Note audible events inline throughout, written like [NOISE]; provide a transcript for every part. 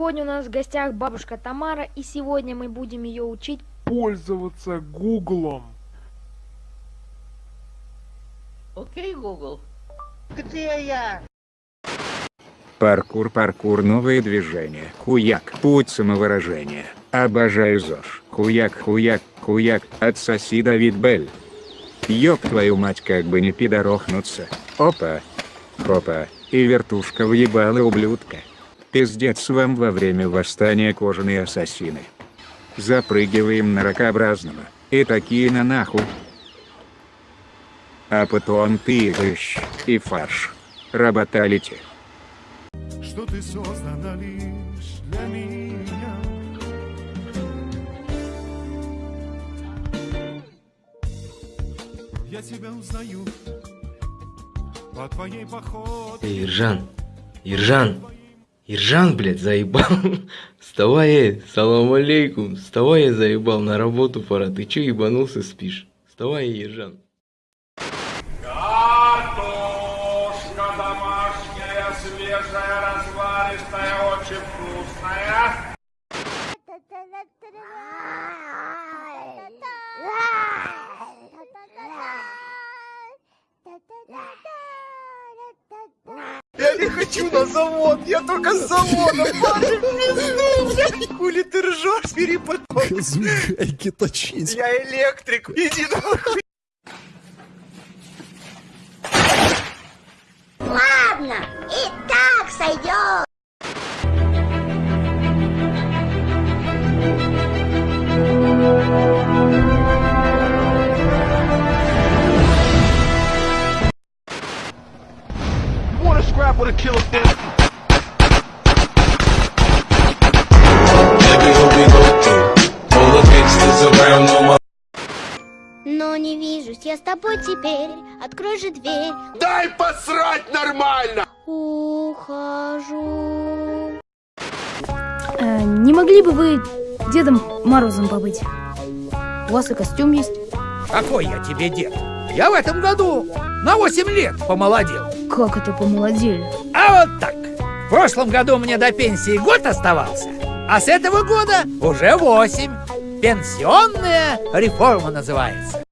Сегодня у нас в гостях бабушка Тамара, и сегодня мы будем ее учить пользоваться Гуглом. Окей, Google. Где я? Паркур, паркур, новые движения. Хуяк, путь самовыражения. Обожаю ЗОЖ. Хуяк, хуяк, хуяк, отсоси Давид Бель. Ёб твою мать, как бы не пидорохнуться. Опа. Хопа. И вертушка въебала ублюдка. Пиздец вам во время восстания кожаные ассасины. Запрыгиваем на ракообразного. И такие на нахуй. А потом пиздыщ и фарш. Работалите. что ты создана лишь для меня. Я тебя узнаю по твоей походке. Эй, Иржан, Иржан, Иржан, блядь, заебал. [LAUGHS] Вставай, эй, салам алейкум. Вставай, я заебал, на работу пора. Ты чё ебанулся, спишь? Вставай, Иржан. Картошка домашняя, свежая, разваристая, очень вкусная. Хочу на завод, я только с завода, парень, пизду, блядь. Хули ты ржешь, бери потом. Гайки точить. Я электрик, иди нахуй. Ладно, и так сойдет. Wanna scrap with a killer bee? Но не вижусь я с тобой теперь. Открой же дверь. Дай посрать нормально! Ухожу. Э, не могли бы вы Дедом Морозом побыть? У вас и костюм есть. Какой я тебе дед? Я в этом году на 8 лет помолодел. Как это помолодели? А вот так. В прошлом году мне до пенсии год оставался, а с этого года уже 8. Пенсионная реформа называется.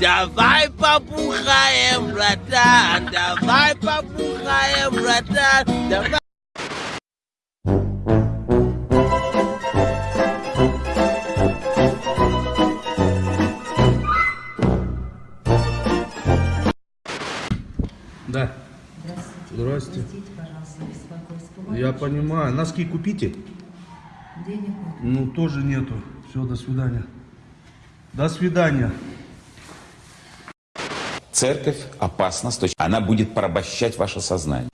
Давай побухаем, братан, давай побухаем, братан, давай. Понимаю. Носки купите? Денег Ну, тоже нету. Все, до свидания. До свидания. Церковь опасна, с точки- она будет порабощать ваше сознание.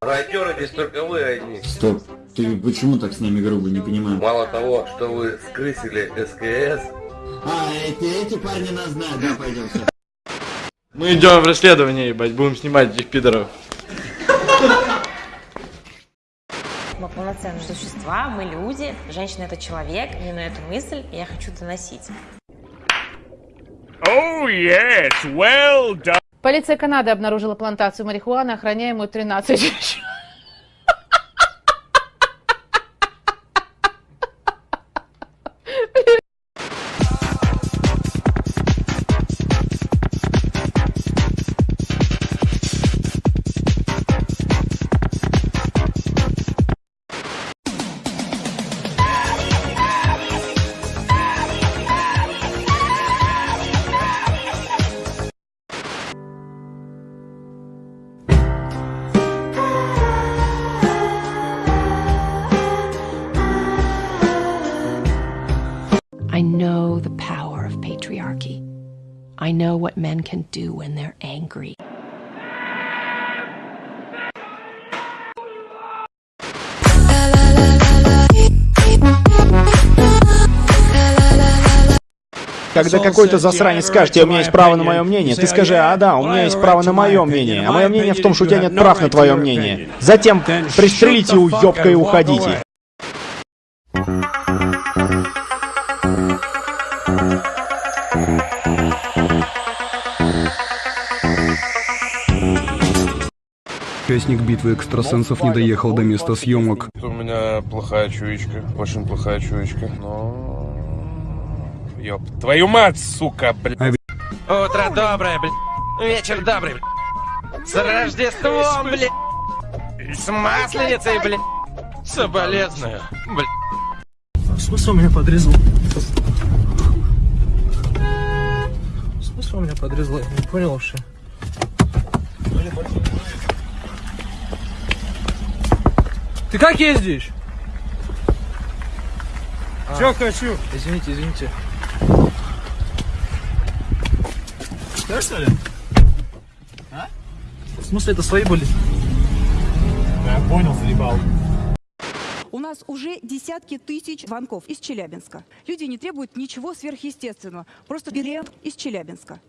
Райтеры здесь только вы одни. Стоп, ты почему так с нами грубо, не понимаю? Мало того, что вы скрысили СКС, А, эти, эти парни нас знают, да, пойдем. Мы идем в расследование, ебать, будем снимать этих пидоров. Мы полноценные существа, мы люди, женщина это человек, именно эту мысль я хочу доносить. Oh yes, well done. Полиция Канады обнаружила плантацию марихуаны, охраняемую 13 женщин. Patriarchy. I know what men can do when they're angry. Когда какой-то засранец скажет у меня есть право на мое мнение, ты скажи, а да, у меня есть право на мое мнение, а мое мнение в том, что у тебя нет прав на твое мнение. Затем пристрелите уёбка и уходите. Участник битвы экстрасенсов не доехал до места съемок. У меня плохая чуечка, очень плохая чуечка, но... Ёп, твою мать, сука, блядь. Утро доброе, блядь. Вечер добрый, блядь. С Рождеством, блядь. С Масленицей, блядь. Соболезную, блядь. В смысле он меня подрезал? В смысле он меня подрезал? Я не понял вообще. Ты как ездишь? Чё хочу? Извините, извините. Что, что ли? А? В смысле, это свои были? Я понял, заебал. У нас уже десятки тысяч звонков из Челябинска. Люди не требуют ничего сверхъестественного. Просто билет из Челябинска.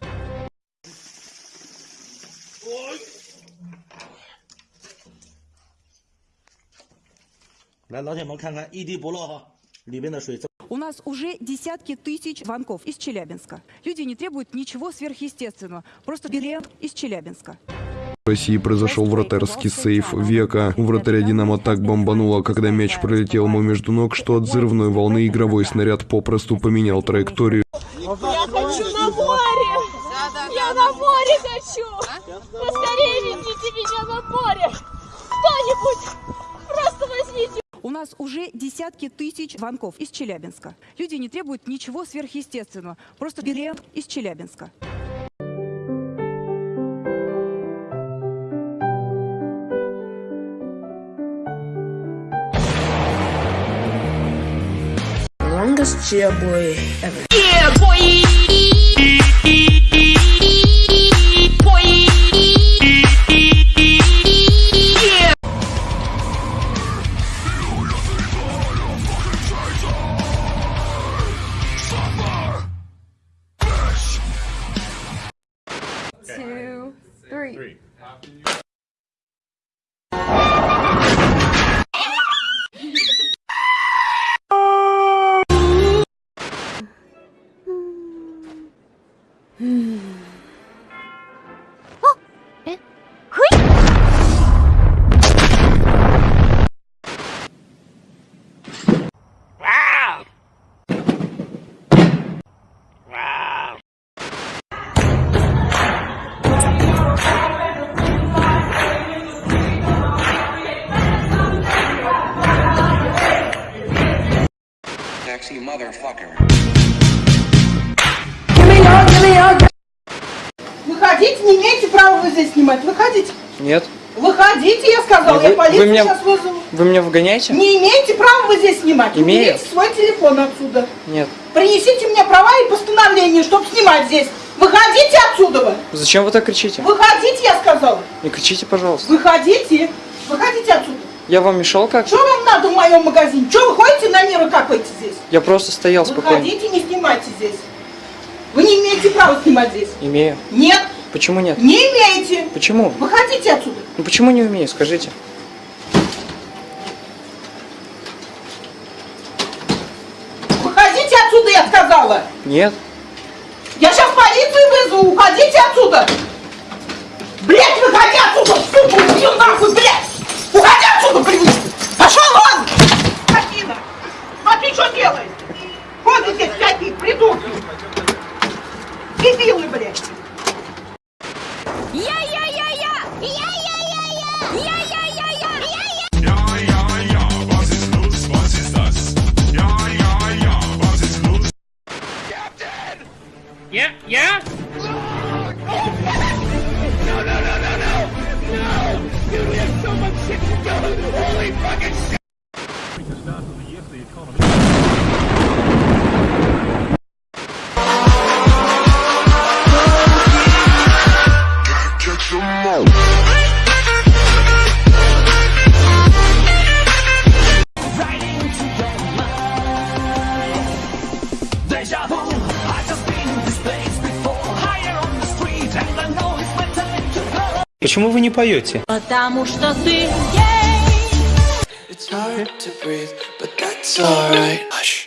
У нас уже десятки тысяч звонков из Челябинска. Люди не требуют ничего сверхъестественного. Просто билет из Челябинска. В России произошел вратарский сейф века. У вратаря «Динамо» так бомбануло, когда мяч пролетел ему между ног, что от взрывной волны игровой снаряд попросту поменял траекторию. Я хочу на море! Я на море хочу! Поскорее везите меня на море! Кто-нибудь! У нас уже десятки тысяч звонков из Челябинска. Люди не требуют ничего сверхъестественного. Просто билет из Челябинска. Longest cheer boy ever. Yeah, boy! Выходите, не имеете права вы здесь снимать. Выходите. Нет. Выходите, я сказал, Вы- я вы полицию меня- сейчас вызову. Вы меня выгоняете? Не имеете права вы здесь снимать. Имею. Уберите свой телефон отсюда. Нет. Принесите мне права и постановление, чтобы снимать здесь. Выходите отсюда вы. Зачем вы так кричите? Выходите, я сказала. Не кричите, пожалуйста. Выходите. Выходите отсюда. Я вам мешал как? Что вам надо в моем магазине? Что вы ходите на и капаете здесь? Я просто стоял спокойно. Выходите, не снимайте здесь. Вы не имеете права снимать здесь. Имею. Нет, Почему нет? не имеете. Почему? Выходите отсюда. Ну почему не умею, скажите? Выходите отсюда, я сказала. Нет. Я сейчас полицию вызову. Уходите отсюда. Блять, выходи отсюда, сука, убью нахуй, блядь. Отсюда, блядь. Пошел вон. Скотина. Смотри, что делает. Ходите здесь всякие придурки. Дебилы, блядь. Почему вы не поете? Потому что ты It's hard to breathe, but that It's alright. Hush.